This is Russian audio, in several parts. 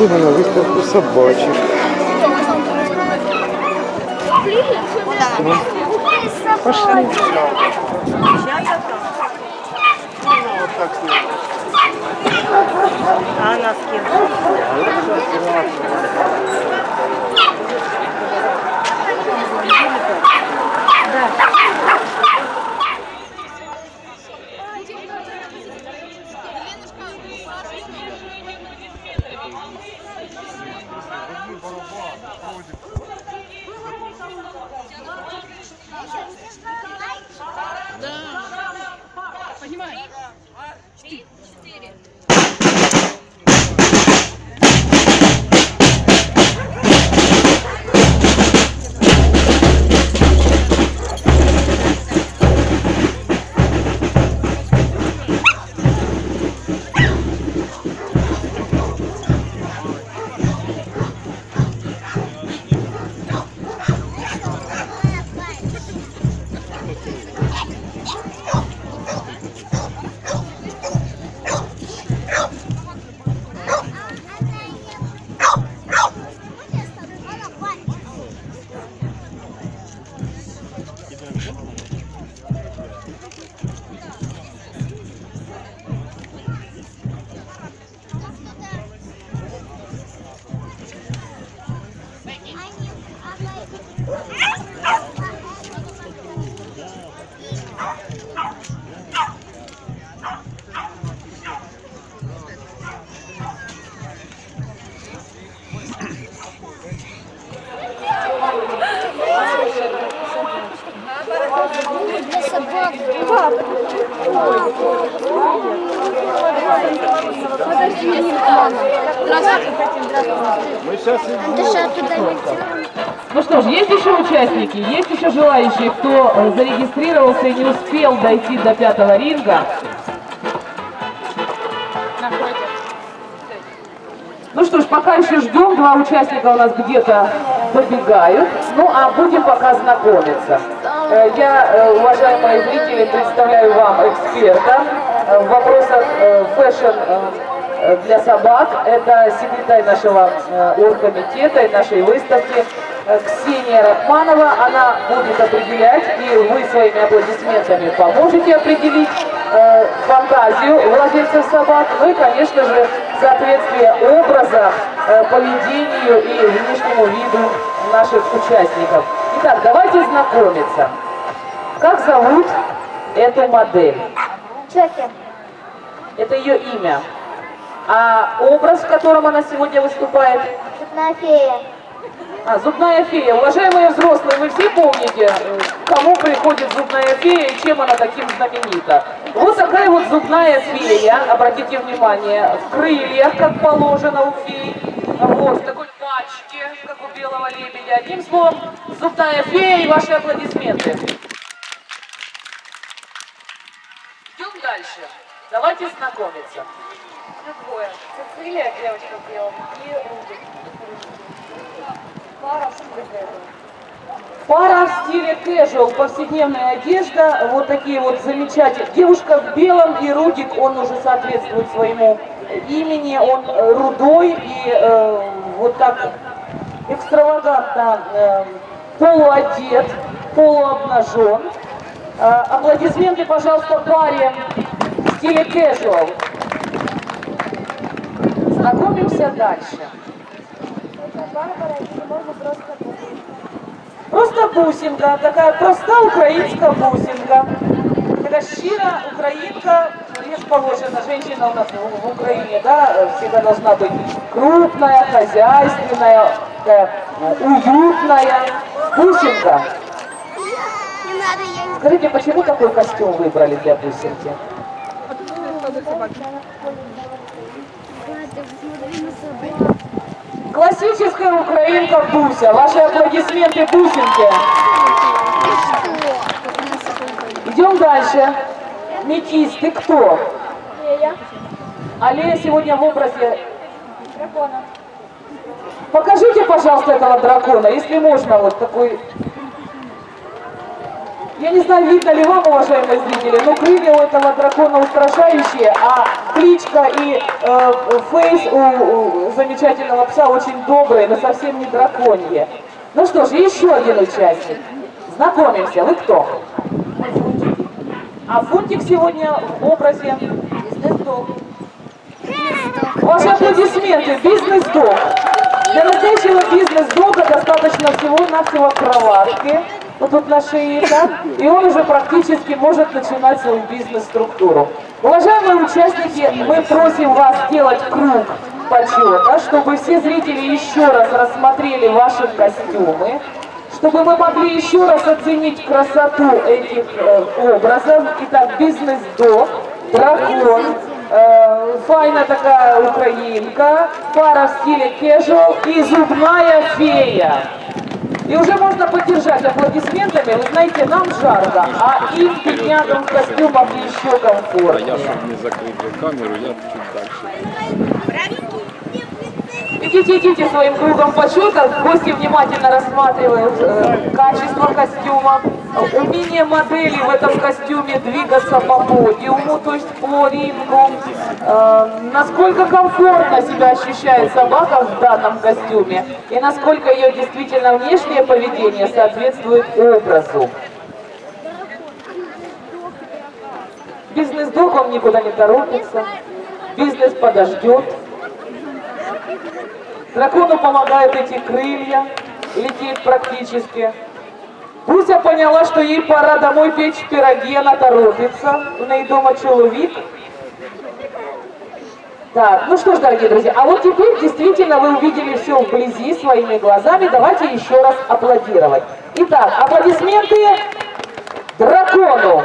Мы на выставку собачек. Пошли. А она кем? Для Ну что ж, есть еще участники, есть еще желающие, кто э, зарегистрировался и не успел дойти до пятого ринга. Ну что ж, пока еще ждем, два участника у нас где-то побегают, ну а будем пока знакомиться. Э, Я, э, уважаемые зрители, представляю вам эксперта в вопросах fashion для собак. Это секретарь нашего э, оргкомитета и нашей выставки э, Ксения Рахманова. Она будет определять, и вы своими аплодисментами поможете определить э, фантазию владельцев собак, ну и, конечно же, соответствие образа, э, поведению и внешнему виду наших участников. Итак, давайте знакомиться. Как зовут эту модель? Чоки. Это ее имя. А образ, в котором она сегодня выступает? Цветная фея. А, зубная фея. Уважаемые взрослые, вы все помните, кому приходит зубная фея и чем она таким знаменита? Вот такая вот зубная фея, обратите внимание, в крыльях, как положено у феи, вот, в такой пачке, как у белого лебедя. Одним словом, зубная фея и ваши аплодисменты. Идем дальше. Давайте знакомиться. Двое. Цицилия, девочка в белом, и Рубик. Пара Пара в стиле casual, повседневная одежда, вот такие вот замечательные. Девушка в белом и Рудик, он уже соответствует своему имени, он рудой и э, вот так экстравагантно э, полуодет, полуобнажен. Э, аплодисменты, пожалуйста, паре в стиле casual. Знакомимся дальше. Просто бусинка, такая проста українська бусинка. Така щира як положено, женщина у нас в, Украине, да, всегда должна быть крупная, хозяйственная, уютная. Бусинка. Скажите, почему такой костюм выбрали для бусинки? Надо, смотри на собак. Классическая украинка Буся. Ваши аплодисменты Бусинке. Идем дальше. Метис, ты кто? Фея. Аллея сегодня в образе... Дракона. Покажите, пожалуйста, этого дракона, если можно, вот такой... Я не знаю, видно ли вам, уважаемые зрители, но крылья у этого дракона устрашающие, а кличка и э, фейс у, у замечательного пса очень добрые, но совсем не драконье. Ну что ж, еще один участник. Знакомимся. Вы кто? А Фунтик сегодня в образе бизнес-дог. Ваши аплодисменты. Бизнес-дог. Для настоящего бизнес-дога достаточно всего-навсего кроватки. Вот тут на шее, да? И он уже практически может начинать свою бизнес-структуру. Уважаемые участники, мы просим вас сделать круг почета, чтобы все зрители еще раз рассмотрели ваши костюмы, чтобы мы могли еще раз оценить красоту этих э, образов. Итак, бизнес-дог, дракон, э, файна такая украинка, пара в стиле casual и зубная фея. И уже можно поддержать аплодисментами. Вы знаете, нам жарко, а им, беднягам, в костюмах еще А комфортнее. я, чтобы не закрыть камеру, я чуть дальше. Идите, идите своим кругом почета. Гости внимательно рассматривают э, качество костюма, умение модели в этом костюме двигаться по подиуму, то есть по рингу, э, насколько комфортно себя ощущает собака в данном костюме и насколько ее действительно внешнее поведение соответствует образу. Бизнес-дог, он никуда не торопится, бизнес подождет. Дракону помогают эти крылья, лететь практически. Буся поняла, что ей пора домой печь пироги, она торопится. У ней дома человек. Так, ну что ж, дорогие друзья, а вот теперь действительно вы увидели все вблизи своими глазами. Давайте еще раз аплодировать. Итак, аплодисменты дракону.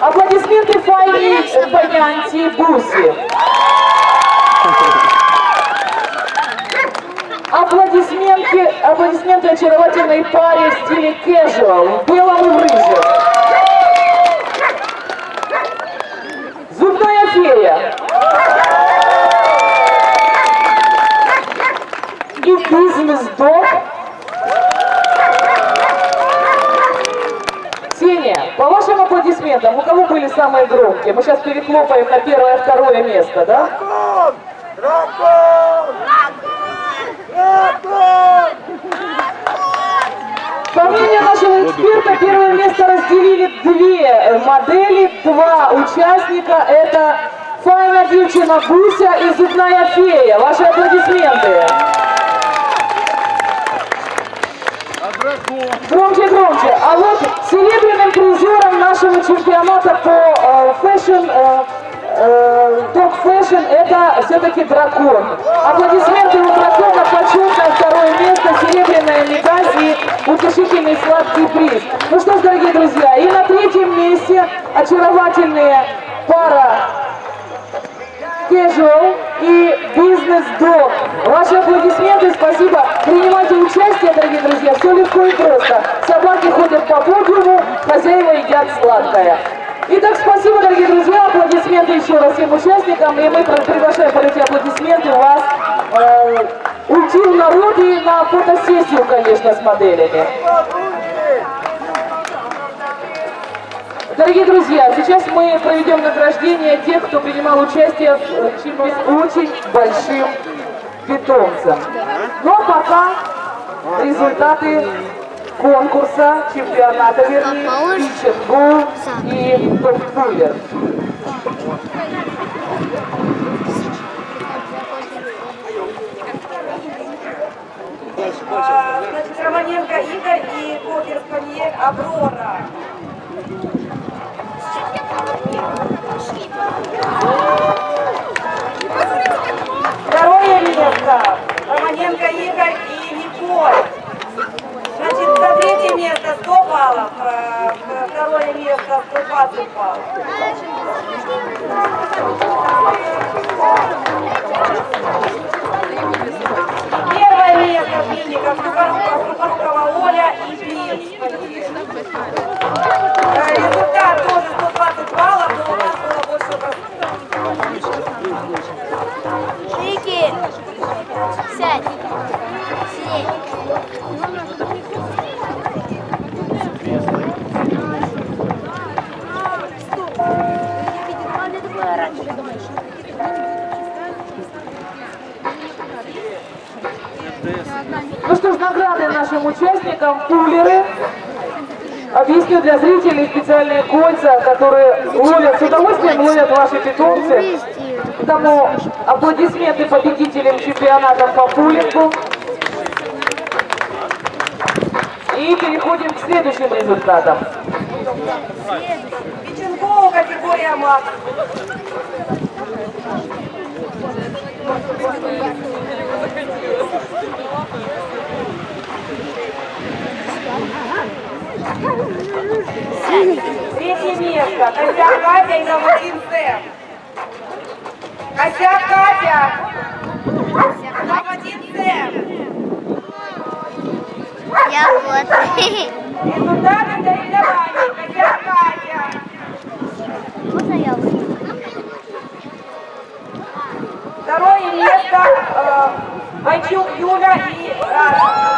Аплодисменты Файне Панянти Буси. Аплодисменты, аплодисменты очаровательной паре в стиле casual, в белом и в рыжем. Зубная фея. И бизнес-дог. Ксения, по вашим аплодисментам, у кого были самые громкие? Мы сейчас перехлопаем на первое, второе место, да? По нашего эксперта, первое место разделили две модели, два участника. Это Файна девчина Буся и Зубная фея. Ваши аплодисменты. Громче, громче. А вот серебряным призером нашего чемпионата по э, fashion, э, э, fashion, это все-таки дракон. Аплодисменты у дракона, почетное второе место, серебряная медаль и утешительный сладкий приз. Ну что ж, дорогие друзья, и на третьем месте очаровательная пара Casual и Business Dog. Ваши аплодисменты, спасибо. Принимайте участие, дорогие друзья, все легко и просто. Собаки ходят по подиуму, хозяева едят сладкое. Итак, спасибо, дорогие друзья, аплодисменты еще раз всем участникам, и мы приглашаем под эти аплодисменты вас э, уйти в народ и на фотосессию, конечно, с моделями. Дорогие друзья, сейчас мы проведем награждение тех, кто принимал участие в э, чемпионате очень большим питомцем. Но пока результаты конкурса, чемпионата, вернее, Питченгу и Топ-Кулер. А, Значит, Романенко Игорь и Кокер Спанье для зрителей специальные кольца, которые ловят с удовольствием, ловят ваши питомцы. Тому аплодисменты победителям чемпионата по пулингу. И переходим к следующим результатам. Печенкова категория МАК. Третье место. Косяк Катя и Новокин Сэм. Косяк Катя. Новокин Сэм. Я вот. Результаты соревнований. Косяк Катя. Можно я? Второе место. Э, Вайчук Юля и Раша.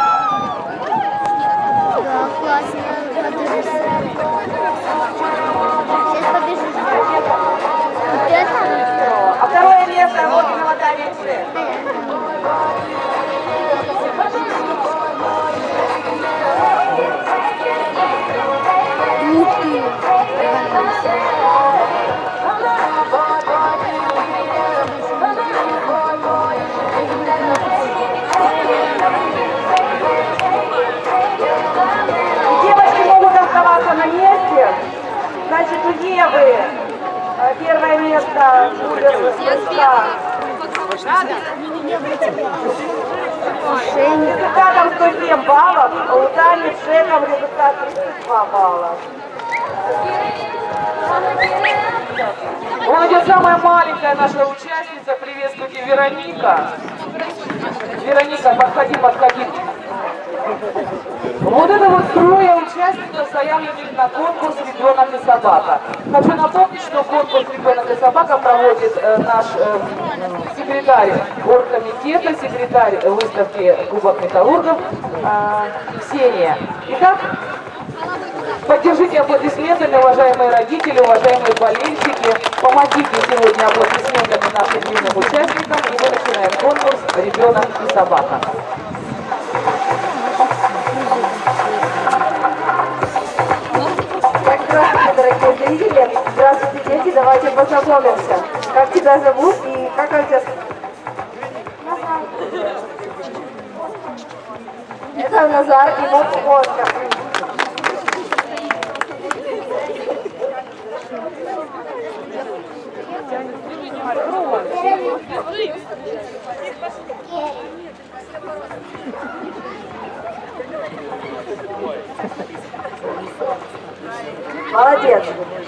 Да, классно. Сейчас побежишь. Вот это? А второе место Логинова Таня Сэм. Евы э, первое место будет Лыска. Результатом 107 баллов, а у Тани с Жеком результат 32 балла. Вот идет самая маленькая наша участница. Приветствуйте, Вероника. Вероника, подходи, подходи. Вот это вот трое участников заявленных на конкурс «Ребенок и собака». Хочу напомнить, что конкурс «Ребенок и собака» проводит э, наш э, секретарь оргкомитета, секретарь выставки Кубок металлургов э, Ксения. Итак, Поддержите аплодисментами, уважаемые родители, уважаемые болельщики. Помогите сегодня аплодисментами нашим юным участникам. И мы начинаем конкурс «Ребенок и собака». Здравствуйте, дорогие зрители. Здравствуйте, дети. Давайте познакомимся. Как тебя зовут и как он тебя... Это Назар и вот Оскар. Молодец.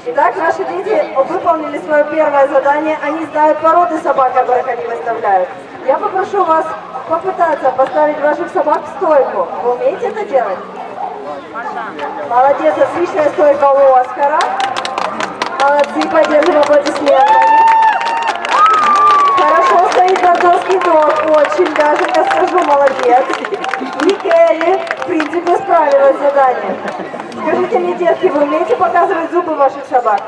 Итак, наши дети выполнили свое первое задание. Они знают породы собак, которых они выставляют. Я попрошу вас попытаться поставить ваших собак в стойку. Вы умеете это делать? Молодец, отличная стойка у Оскара. Молодцы, поддержим аплодисментами. Хорошо стоит бордовский дог, очень даже, я скажу, молодец. И Келли, в принципе, справилась с заданием. Скажите мне, детки, вы умеете показывать зубы ваших собак?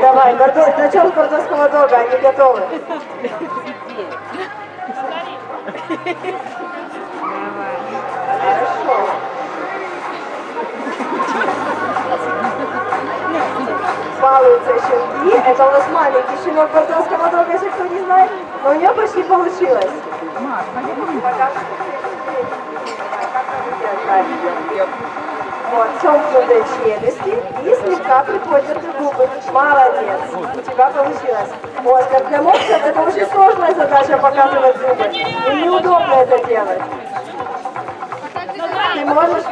Давай, бордо... с бордовского дога, они готовы. Хорошо. Балуются щенки. Это у нас маленький щенок бордовского дога, если кто не знает. Но у нее почти получилось. Пока Вот, сомкнутые челюсти и слегка приподняты губы. Молодец, у тебя получилось. Оскар, для мопсов это очень сложная задача показывать зубы. Им неудобно это делать. Ты можешь?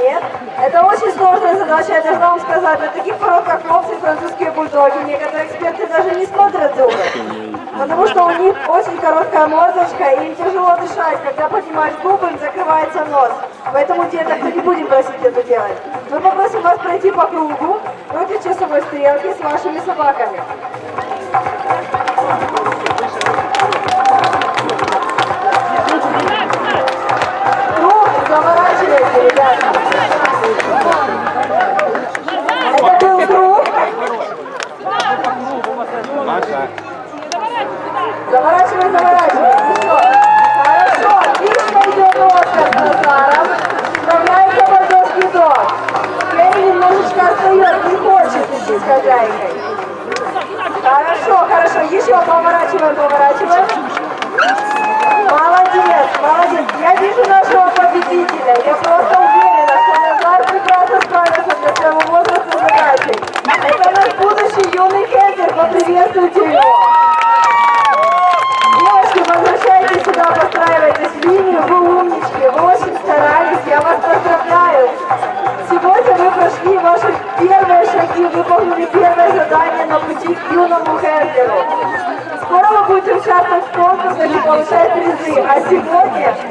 Нет? Это очень сложная задача, я должна вам сказать. Для таких пород, как мопсы и французские бульдоги, некоторые эксперты даже не смотрят зубы. Потому что у них очень короткая мордочка, и им тяжело дышать. Когда поднимаешь губы, им закрывается нос. Поэтому деток мы не будем просить это делать. Мы попросим вас пройти по кругу против часовой стрелки с вашими собаками.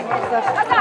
Сегодня...